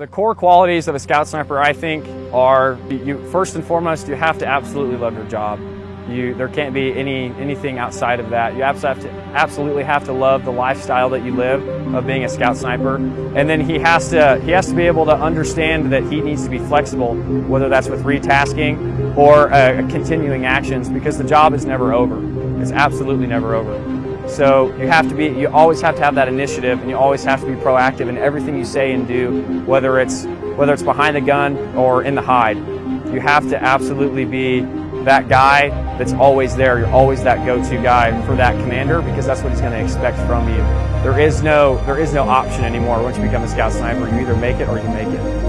The core qualities of a scout sniper, I think, are you first and foremost, you have to absolutely love your job. You, there can't be any anything outside of that. You absolutely have, to, absolutely have to love the lifestyle that you live of being a scout sniper. And then he has to he has to be able to understand that he needs to be flexible, whether that's with retasking or uh, continuing actions, because the job is never over. It's absolutely never over. So you have to be, you always have to have that initiative and you always have to be proactive in everything you say and do, whether it's, whether it's behind the gun or in the hide. You have to absolutely be that guy that's always there. You're always that go-to guy for that commander because that's what he's going to expect from you. There is no, there is no option anymore once you become a scout sniper. You either make it or you make it.